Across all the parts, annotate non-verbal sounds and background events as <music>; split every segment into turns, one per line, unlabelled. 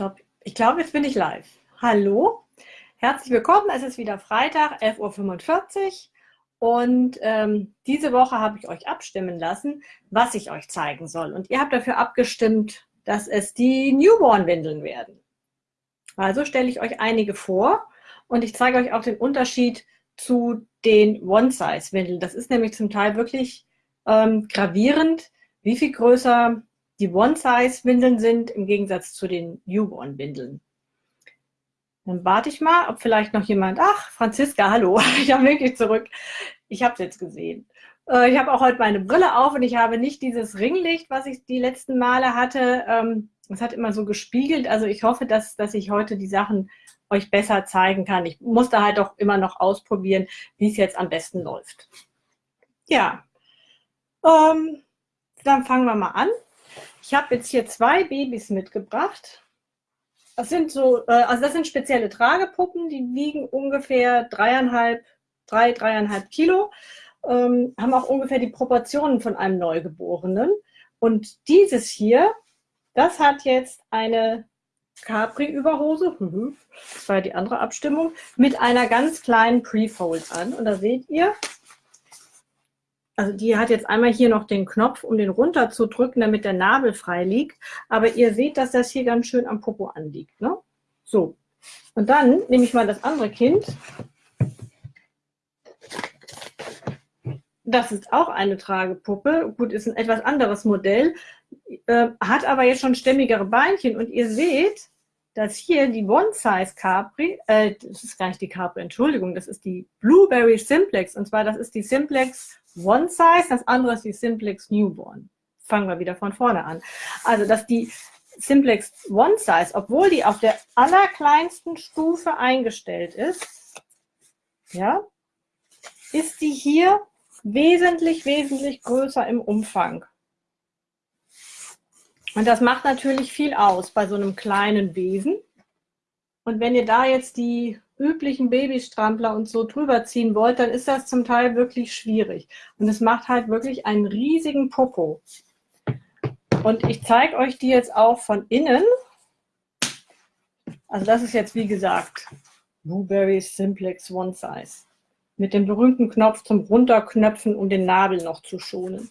glaube, ich glaub, jetzt bin ich live. Hallo, herzlich willkommen. Es ist wieder Freitag, 11.45 Uhr. Und ähm, diese Woche habe ich euch abstimmen lassen, was ich euch zeigen soll. Und ihr habt dafür abgestimmt, dass es die Newborn-Windeln werden. Also stelle ich euch einige vor und ich zeige euch auch den Unterschied zu den One-Size-Windeln. Das ist nämlich zum Teil wirklich ähm, gravierend, wie viel größer die One-Size-Windeln sind im Gegensatz zu den Newborn-Windeln. Dann warte ich mal, ob vielleicht noch jemand, ach, Franziska, hallo, <laughs> ich habe wirklich zurück. Ich habe es jetzt gesehen. Äh, ich habe auch heute meine Brille auf und ich habe nicht dieses Ringlicht, was ich die letzten Male hatte. Ähm, es hat immer so gespiegelt. Also ich hoffe, dass, dass ich heute die Sachen euch besser zeigen kann. Ich musste halt auch immer noch ausprobieren, wie es jetzt am besten läuft. Ja, ähm, dann fangen wir mal an. Ich habe jetzt hier zwei Babys mitgebracht. Das sind so, äh, also das sind spezielle Tragepuppen, die wiegen ungefähr dreieinhalb, drei, dreieinhalb Kilo, ähm, haben auch ungefähr die Proportionen von einem Neugeborenen. Und dieses hier, das hat jetzt eine Capri-Überhose, mhm, das war die andere Abstimmung, mit einer ganz kleinen Pre-Fold an. Und da seht ihr, also die hat jetzt einmal hier noch den Knopf, um den runter zu drücken, damit der Nabel frei liegt. Aber ihr seht, dass das hier ganz schön am Popo anliegt. Ne? So, und dann nehme ich mal das andere Kind. Das ist auch eine Tragepuppe. Gut, ist ein etwas anderes Modell, äh, hat aber jetzt schon stämmigere Beinchen. Und ihr seht, dass hier die One-Size Capri, äh, das ist gar nicht die Capri, Entschuldigung, das ist die Blueberry Simplex. Und zwar, das ist die Simplex One Size, das andere ist die Simplex Newborn. Fangen wir wieder von vorne an. Also, dass die Simplex One Size, obwohl die auf der allerkleinsten Stufe eingestellt ist, ja, ist die hier wesentlich, wesentlich größer im Umfang. Und das macht natürlich viel aus bei so einem kleinen Wesen. Und wenn ihr da jetzt die üblichen Babystrampler und so drüber ziehen wollt, dann ist das zum Teil wirklich schwierig. Und es macht halt wirklich einen riesigen Popo. Und ich zeige euch die jetzt auch von innen. Also das ist jetzt wie gesagt Blueberry Simplex One Size. Mit dem berühmten Knopf zum Runterknöpfen, um den Nabel noch zu schonen.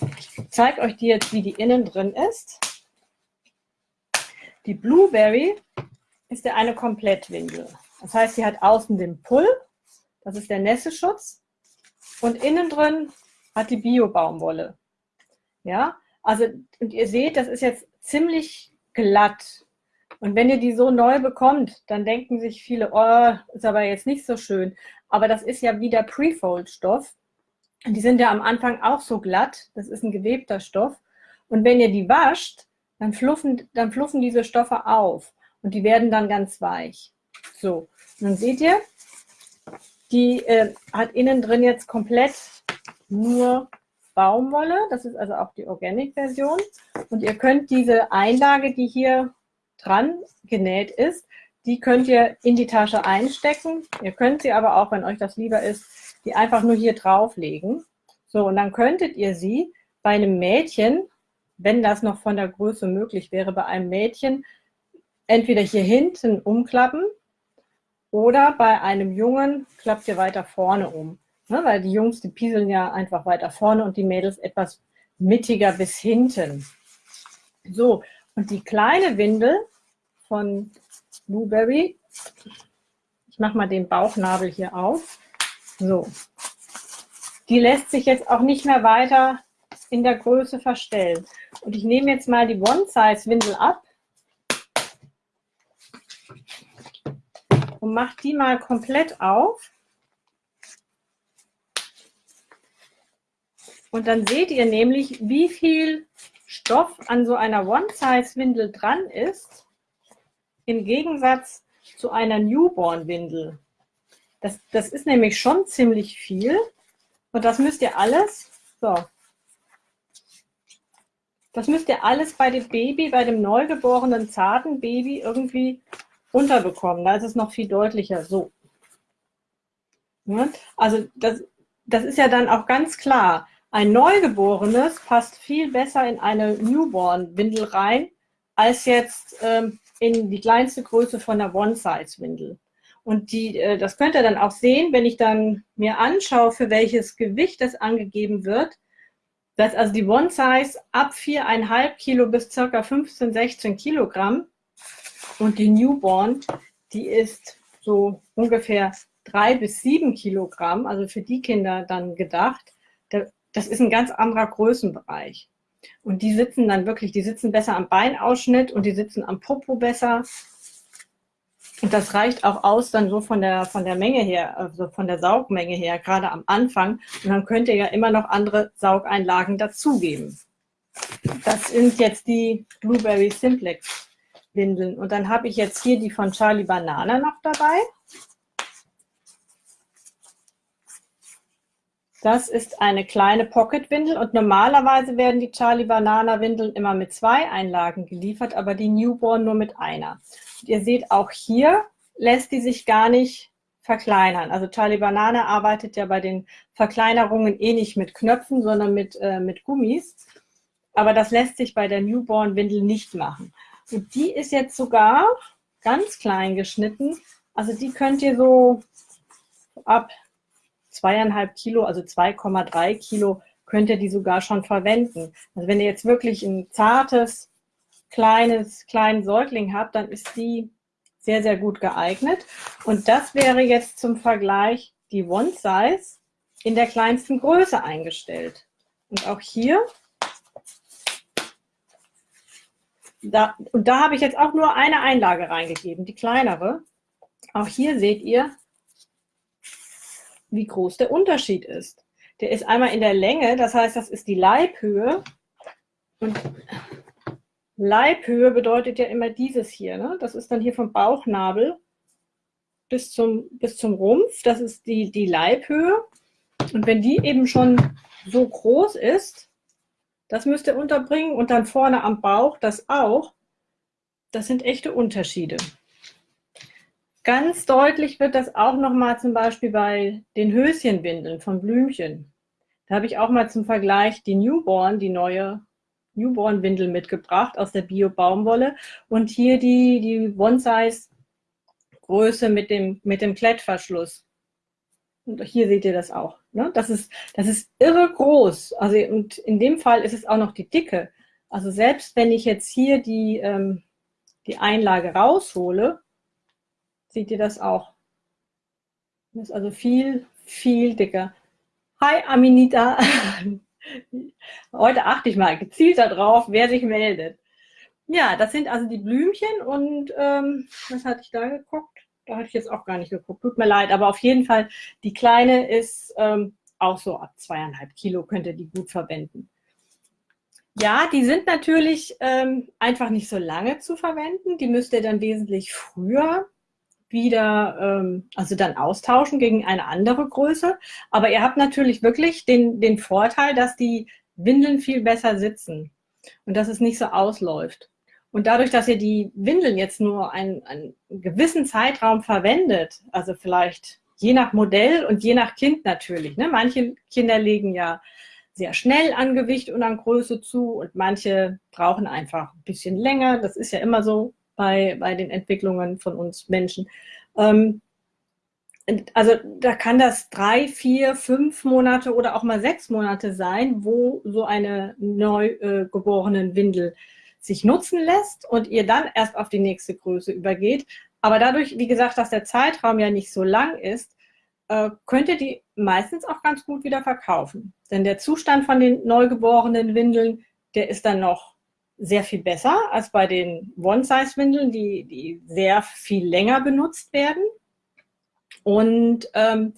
Ich zeige euch die jetzt, wie die innen drin ist. Die Blueberry ist ja eine Komplettwindel. Das heißt, sie hat außen den Pull, das ist der Nässeschutz, und innen drin hat die Bio-Baumwolle. Ja, also, und ihr seht, das ist jetzt ziemlich glatt. Und wenn ihr die so neu bekommt, dann denken sich viele, oh, ist aber jetzt nicht so schön. Aber das ist ja wieder Prefold-Stoff. Die sind ja am Anfang auch so glatt. Das ist ein gewebter Stoff. Und wenn ihr die wascht, dann fluffen, dann fluffen diese Stoffe auf und die werden dann ganz weich. So, und dann seht ihr, die äh, hat innen drin jetzt komplett nur Baumwolle. Das ist also auch die Organic-Version. Und ihr könnt diese Einlage, die hier dran genäht ist, die könnt ihr in die Tasche einstecken. Ihr könnt sie aber auch, wenn euch das lieber ist, die einfach nur hier drauflegen. So, und dann könntet ihr sie bei einem Mädchen, wenn das noch von der Größe möglich wäre, bei einem Mädchen entweder hier hinten umklappen oder bei einem Jungen klappt ihr weiter vorne um. Ne, weil die Jungs, die pieseln ja einfach weiter vorne und die Mädels etwas mittiger bis hinten. So, und die kleine Windel von Blueberry, ich mache mal den Bauchnabel hier auf, so, die lässt sich jetzt auch nicht mehr weiter in der Größe verstellen. Und ich nehme jetzt mal die One-Size-Windel ab und mache die mal komplett auf. Und dann seht ihr nämlich, wie viel Stoff an so einer One-Size-Windel dran ist, im Gegensatz zu einer Newborn-Windel. Das, das ist nämlich schon ziemlich viel. Und das müsst ihr alles, so, das müsst ihr alles bei dem Baby, bei dem neugeborenen zarten Baby irgendwie unterbekommen. Da ist es noch viel deutlicher so. Ja, also das, das ist ja dann auch ganz klar. Ein Neugeborenes passt viel besser in eine Newborn-Windel rein als jetzt ähm, in die kleinste Größe von der One-Size-Windel. Und die, äh, das könnt ihr dann auch sehen, wenn ich dann mir anschaue, für welches Gewicht das angegeben wird. Dass also die One-Size ab 4,5 Kilo bis circa 15, 16 Kilogramm und die Newborn, die ist so ungefähr drei bis sieben Kilogramm, also für die Kinder dann gedacht. Das ist ein ganz anderer Größenbereich. Und die sitzen dann wirklich, die sitzen besser am Beinausschnitt und die sitzen am Popo besser. Und das reicht auch aus dann so von der, von der Menge her, also von der Saugmenge her, gerade am Anfang. Und dann könnt ihr ja immer noch andere Saugeinlagen dazugeben. Das sind jetzt die Blueberry Simplex Windeln. Und dann habe ich jetzt hier die von Charlie Banana noch dabei. Das ist eine kleine Pocket-Windel und normalerweise werden die Charlie Banana Windeln immer mit zwei Einlagen geliefert, aber die Newborn nur mit einer. Ihr seht auch hier lässt die sich gar nicht verkleinern. Also Charlie Banana arbeitet ja bei den Verkleinerungen eh nicht mit Knöpfen, sondern mit, äh, mit Gummis. Aber das lässt sich bei der Newborn Windel nicht machen. Und die ist jetzt sogar ganz klein geschnitten. Also die könnt ihr so ab zweieinhalb Kilo, also 2,3 Kilo, könnt ihr die sogar schon verwenden. Also wenn ihr jetzt wirklich ein zartes, kleines, kleinen Säugling habt, dann ist die sehr, sehr gut geeignet. Und das wäre jetzt zum Vergleich die One Size in der kleinsten Größe eingestellt. Und auch hier, da, und da habe ich jetzt auch nur eine Einlage reingegeben, die kleinere. Auch hier seht ihr, wie groß der Unterschied ist. Der ist einmal in der Länge, das heißt, das ist die Leibhöhe. Und Leibhöhe bedeutet ja immer dieses hier. Ne? Das ist dann hier vom Bauchnabel bis zum, bis zum Rumpf. Das ist die, die Leibhöhe. Und wenn die eben schon so groß ist, das müsst ihr unterbringen und dann vorne am Bauch das auch. Das sind echte Unterschiede. Ganz deutlich wird das auch nochmal zum Beispiel bei den Höschenwindeln von Blümchen. Da habe ich auch mal zum Vergleich die Newborn, die neue Newborn-Windel mitgebracht aus der Bio-Baumwolle und hier die, die One-Size-Größe mit dem, mit dem Klettverschluss. Und hier seht ihr das auch. Ne? Das, ist, das ist irre groß. Also, und in dem Fall ist es auch noch die Dicke. Also selbst wenn ich jetzt hier die, ähm, die Einlage raushole, seht ihr das auch. Das ist also viel, viel dicker. Hi Aminita. <laughs> Heute achte ich mal gezielt darauf, wer sich meldet. Ja, das sind also die Blümchen und ähm, was hatte ich da geguckt? Da hatte ich jetzt auch gar nicht geguckt. Tut mir leid, aber auf jeden Fall, die kleine ist ähm, auch so ab zweieinhalb Kilo, könnt ihr die gut verwenden. Ja, die sind natürlich ähm, einfach nicht so lange zu verwenden. Die müsst ihr dann wesentlich früher wieder, ähm, also dann austauschen gegen eine andere Größe. Aber ihr habt natürlich wirklich den, den Vorteil, dass die Windeln viel besser sitzen und dass es nicht so ausläuft. Und dadurch, dass ihr die Windeln jetzt nur einen, einen gewissen Zeitraum verwendet, also vielleicht je nach Modell und je nach Kind natürlich. Ne? Manche Kinder legen ja sehr schnell an Gewicht und an Größe zu und manche brauchen einfach ein bisschen länger. Das ist ja immer so bei, bei den Entwicklungen von uns Menschen. Ähm, also da kann das drei, vier, fünf Monate oder auch mal sechs Monate sein, wo so eine neu äh, sich nutzen lässt und ihr dann erst auf die nächste Größe übergeht. Aber dadurch, wie gesagt, dass der Zeitraum ja nicht so lang ist, äh, könnt ihr die meistens auch ganz gut wieder verkaufen. Denn der Zustand von den neugeborenen Windeln, der ist dann noch sehr viel besser als bei den One-Size-Windeln, die, die sehr viel länger benutzt werden. Und ähm,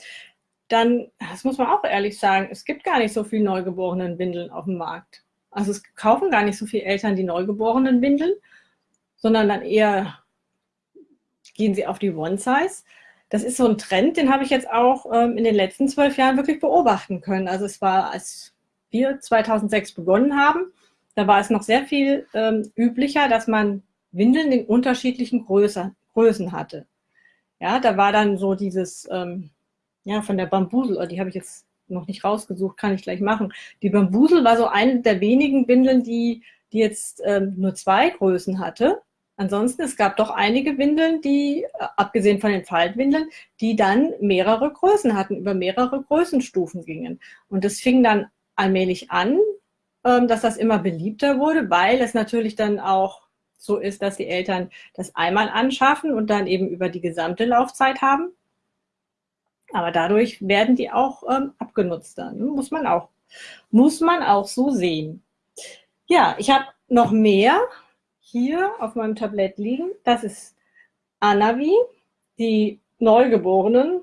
dann, das muss man auch ehrlich sagen, es gibt gar nicht so viel neugeborenen Windeln auf dem Markt. Also es kaufen gar nicht so viele Eltern die neugeborenen Windeln, sondern dann eher gehen sie auf die One-Size. Das ist so ein Trend, den habe ich jetzt auch ähm, in den letzten zwölf Jahren wirklich beobachten können. Also es war, als wir 2006 begonnen haben, da war es noch sehr viel ähm, üblicher, dass man Windeln in unterschiedlichen Größe, Größen hatte. Ja, da war dann so dieses, ähm, ja, von der Bambusel, oh, die habe ich jetzt noch nicht rausgesucht, kann ich gleich machen. Die Bambusel war so eine der wenigen Windeln, die die jetzt ähm, nur zwei Größen hatte. Ansonsten, es gab doch einige Windeln, die, äh, abgesehen von den Faltwindeln, die dann mehrere Größen hatten, über mehrere Größenstufen gingen. Und das fing dann allmählich an, dass das immer beliebter wurde, weil es natürlich dann auch so ist, dass die Eltern das einmal anschaffen und dann eben über die gesamte Laufzeit haben. Aber dadurch werden die auch ähm, abgenutzt dann. Muss man auch, muss man auch so sehen. Ja, ich habe noch mehr hier auf meinem Tablett liegen. Das ist Anavi, die Neugeborenen.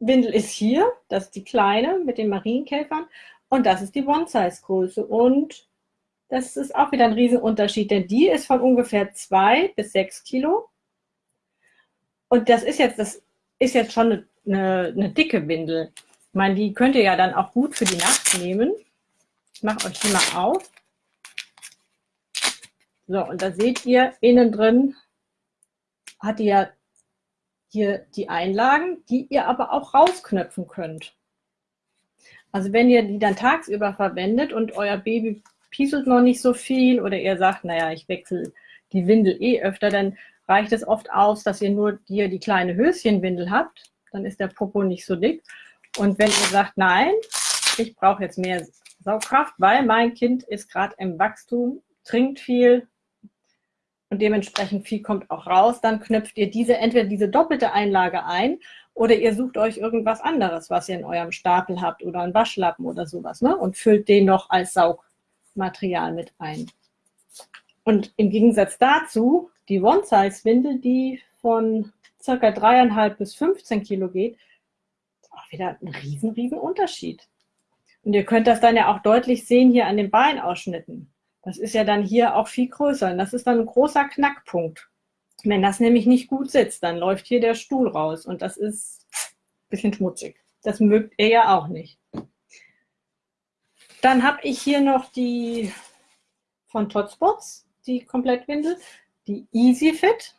Windel ist hier, das ist die kleine mit den Marienkäfern. Und das ist die One-Size-Größe. Und das ist auch wieder ein Riesenunterschied, denn die ist von ungefähr zwei bis sechs Kilo. Und das ist jetzt, das ist jetzt schon eine, eine, dicke Windel. Ich meine, die könnt ihr ja dann auch gut für die Nacht nehmen. Ich mache euch die mal auf. So, und da seht ihr, innen drin hat ja hier die Einlagen, die ihr aber auch rausknöpfen könnt. Also wenn ihr die dann tagsüber verwendet und euer Baby pieselt noch nicht so viel oder ihr sagt, naja, ich wechsle die Windel eh öfter, dann reicht es oft aus, dass ihr nur hier die kleine Höschenwindel habt. Dann ist der Popo nicht so dick. Und wenn ihr sagt, nein, ich brauche jetzt mehr Saugkraft, weil mein Kind ist gerade im Wachstum, trinkt viel und dementsprechend viel kommt auch raus, dann knöpft ihr diese entweder diese doppelte Einlage ein oder ihr sucht euch irgendwas anderes, was ihr in eurem Stapel habt oder einen Waschlappen oder sowas ne? und füllt den noch als Saug Material mit ein. Und im Gegensatz dazu, die One-Size-Windel, die von circa dreieinhalb bis 15 Kilo geht, ist auch wieder ein riesen, riesen Unterschied. Und ihr könnt das dann ja auch deutlich sehen hier an den Beinausschnitten. Das ist ja dann hier auch viel größer. Und das ist dann ein großer Knackpunkt. Wenn das nämlich nicht gut sitzt, dann läuft hier der Stuhl raus. Und das ist ein bisschen schmutzig. Das mögt ihr ja auch nicht. Dann habe ich hier noch die von Totspots, die Komplettwindel, die Easy Fit.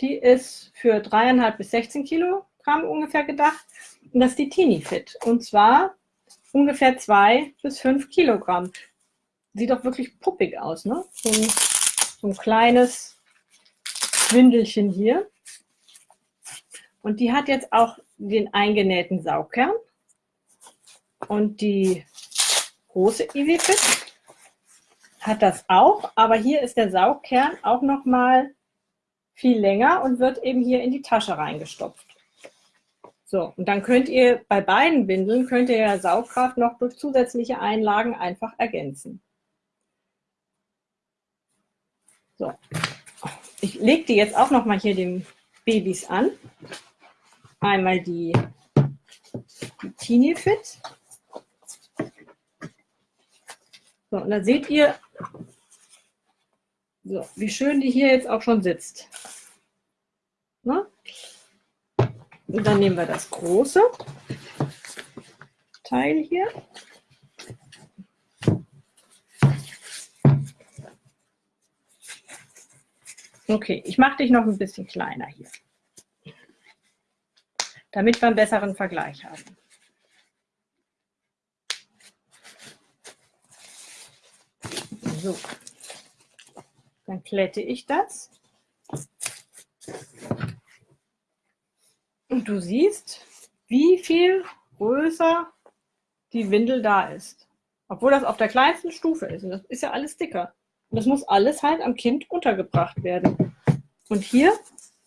Die ist für dreieinhalb bis 16 Kilogramm ungefähr gedacht. Und das ist die Teeny Fit. Und zwar ungefähr zwei bis fünf Kilogramm. Sieht doch wirklich puppig aus, ne? So ein, so ein kleines Windelchen hier. Und die hat jetzt auch den eingenähten Saugkern. Und die große EasyFit hat das auch, aber hier ist der Saugkern auch noch mal viel länger und wird eben hier in die Tasche reingestopft. So, und dann könnt ihr bei beiden Windeln, könnt ihr ja Saugkraft noch durch zusätzliche Einlagen einfach ergänzen. So, ich lege die jetzt auch noch mal hier den Babys an. Einmal die, die Teeny Fit. So, und dann seht ihr, so, wie schön die hier jetzt auch schon sitzt. Na? Und dann nehmen wir das große Teil hier. Okay, ich mache dich noch ein bisschen kleiner hier, damit wir einen besseren Vergleich haben. So, dann klette ich das. Und du siehst, wie viel größer die Windel da ist. Obwohl das auf der kleinsten Stufe ist. Und das ist ja alles dicker. Und das muss alles halt am Kind untergebracht werden. Und hier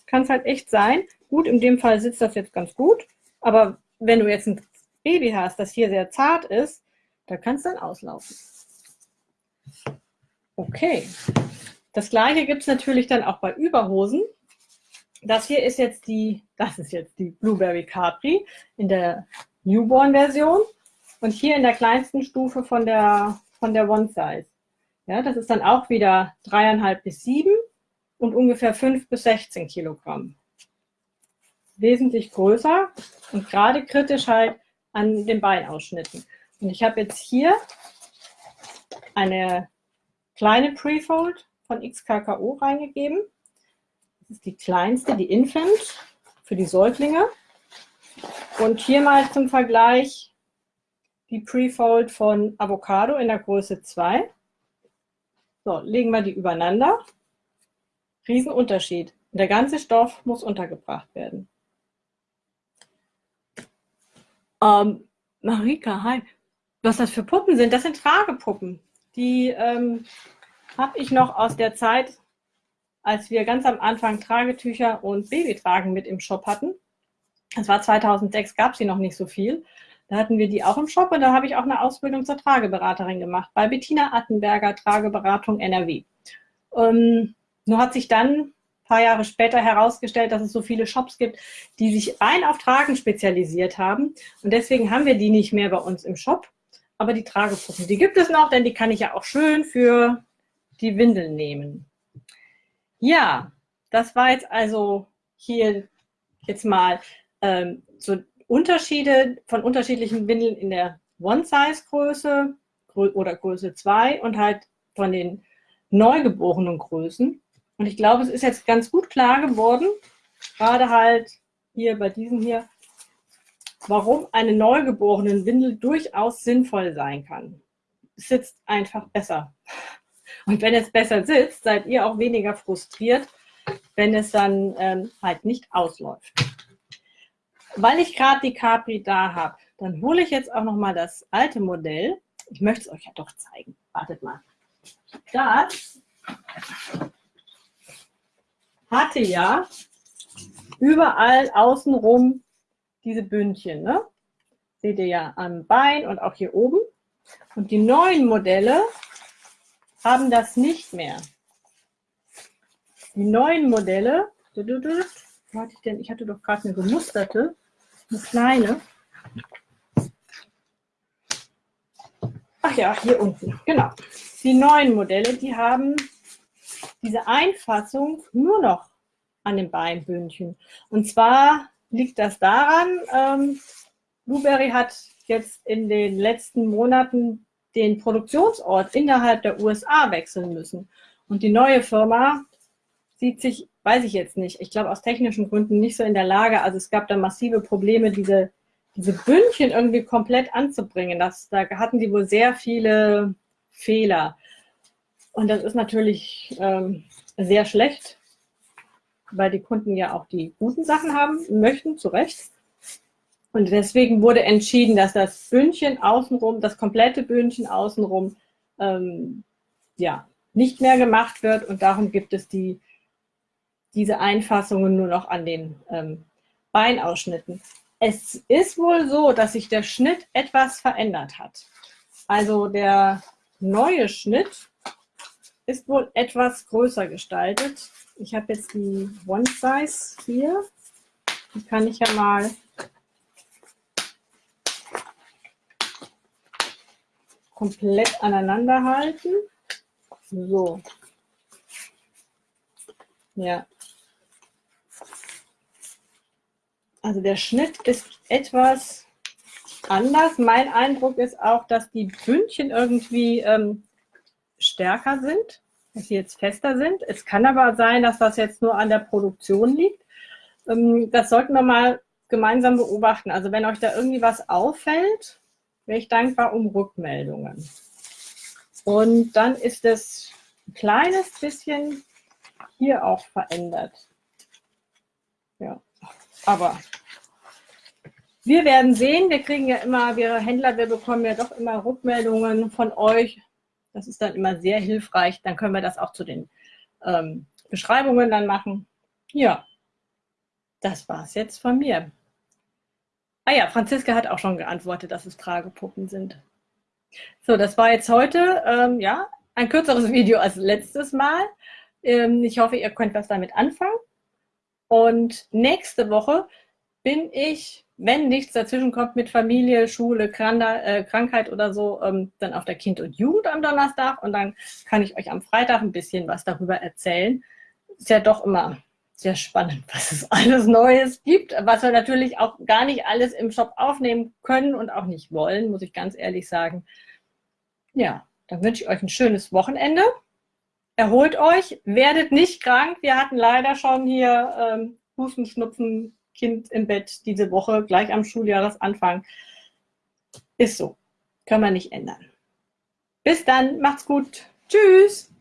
kann es halt echt sein, gut, in dem Fall sitzt das jetzt ganz gut, aber wenn du jetzt ein Baby hast, das hier sehr zart ist, da kann es dann auslaufen. Okay. Das gleiche gibt es natürlich dann auch bei Überhosen. Das hier ist jetzt die, <laughs> das ist jetzt die Blueberry Capri in der Newborn-Version und hier in der kleinsten Stufe von der, von der One Size. Ja, das ist dann auch wieder dreieinhalb bis sieben und ungefähr fünf bis 16 Kilogramm. Wesentlich größer und gerade kritisch halt an den Beinausschnitten. Und ich habe jetzt hier eine kleine Prefold von XKKO reingegeben. Das ist die kleinste, die Infant für die Säuglinge. Und hier mal zum Vergleich die Prefold von Avocado in der Größe 2. So, legen wir die übereinander. Riesenunterschied. Der ganze Stoff muss untergebracht werden. Ähm, Marika, hi. Was das für Puppen sind? Das sind Tragepuppen. Die ähm, habe ich noch aus der Zeit, als wir ganz am Anfang Tragetücher und Babytragen mit im Shop hatten. Das war 2006, gab es sie noch nicht so viel. Da hatten wir die auch im Shop und da habe ich auch eine Ausbildung zur Trageberaterin gemacht bei Bettina Attenberger Trageberatung NRW. Ähm, nur hat sich dann ein paar Jahre später herausgestellt, dass es so viele Shops gibt, die sich rein auf Tragen spezialisiert haben. Und deswegen haben wir die nicht mehr bei uns im Shop. Aber die Tragepuppen, die gibt es noch, denn die kann ich ja auch schön für die Windeln nehmen. Ja, das war jetzt also hier jetzt mal ähm, so Unterschiede von unterschiedlichen Windeln in der One-Size-Größe oder Größe 2 und halt von den neugeborenen Größen. Und ich glaube, es ist jetzt ganz gut klar geworden, gerade halt hier bei diesem hier, warum eine neugeborenen Windel durchaus sinnvoll sein kann. Es sitzt einfach besser. Und wenn es besser sitzt, seid ihr auch weniger frustriert, wenn es dann ähm, halt nicht ausläuft. Weil ich gerade die Capri da habe, dann hole ich jetzt auch noch mal das alte Modell. Ich möchte es euch ja doch zeigen. Wartet mal. Das hatte ja überall außenrum diese Bündchen. Ne? Seht ihr ja am Bein und auch hier oben. Und die neuen Modelle haben das nicht mehr. Die neuen Modelle, wo hatte ich denn? Ich hatte doch gerade eine gemusterte, eine kleine. Ach ja, hier unten, genau. Die neuen Modelle, die haben diese Einfassung nur noch an den Beinbündchen. Und zwar liegt das daran, ähm, Blueberry hat jetzt in den letzten Monaten den Produktionsort innerhalb der USA wechseln müssen. Und die neue Firma sieht sich, weiß ich jetzt nicht, ich glaube aus technischen Gründen nicht so in der Lage, also es gab da massive Probleme, diese, diese Bündchen irgendwie komplett anzubringen. Das, da hatten die wohl sehr viele Fehler. Und das ist natürlich ähm, sehr schlecht, weil die Kunden ja auch die guten Sachen haben möchten, zu Recht. Und deswegen wurde entschieden, dass das Bündchen außenrum, das komplette Bündchen außenrum, ähm, ja, nicht mehr gemacht wird. Und darum gibt es die, diese Einfassungen nur noch an den ähm, Beinausschnitten. Es ist wohl so, dass sich der Schnitt etwas verändert hat. Also der neue Schnitt ist wohl etwas größer gestaltet. Ich habe jetzt die One Size hier. Die kann ich ja mal komplett aneinander halten. So. Ja. Also der Schnitt ist etwas anders. Mein Eindruck ist auch, dass die Bündchen irgendwie ähm, stärker sind, dass sie jetzt fester sind. Es kann aber sein, dass das jetzt nur an der Produktion liegt. Ähm, das sollten wir mal gemeinsam beobachten. Also wenn euch da irgendwie was auffällt, wäre ich dankbar um Rückmeldungen. Und dann ist es ein kleines bisschen hier auch verändert. Ja, aber wir werden sehen. Wir kriegen ja immer, wir Händler, wir bekommen ja doch immer Rückmeldungen von euch. Das ist dann immer sehr hilfreich. Dann können wir das auch zu den ähm, Beschreibungen dann machen. Ja, das war es jetzt von mir. Ah ja, Franziska hat auch schon geantwortet, dass es Tragepuppen sind. So, das war jetzt heute ähm, ja, ein kürzeres <laughs> Video als letztes Mal. Ähm, ich hoffe, ihr könnt was damit anfangen. Und nächste Woche bin ich, wenn nichts dazwischen kommt mit Familie, Schule, äh, Krankheit oder so, ähm, dann auf der Kind und Jugend am Donnerstag und dann kann ich euch am Freitag ein bisschen was darüber erzählen. Ist ja doch immer sehr spannend, <laughs> was es alles Neues gibt, was wir natürlich auch gar nicht alles im Shop aufnehmen können und auch nicht wollen, muss ich ganz ehrlich sagen. Ja, dann wünsche ich euch ein schönes Wochenende. Erholt euch, werdet nicht krank. Wir hatten leider schon hier ähm, Husten, Schnupfen, Kind im Bett diese Woche, gleich am Schuljahresanfang. Ist so. Können wir nicht ändern. Bis dann, macht's gut. Tschüss.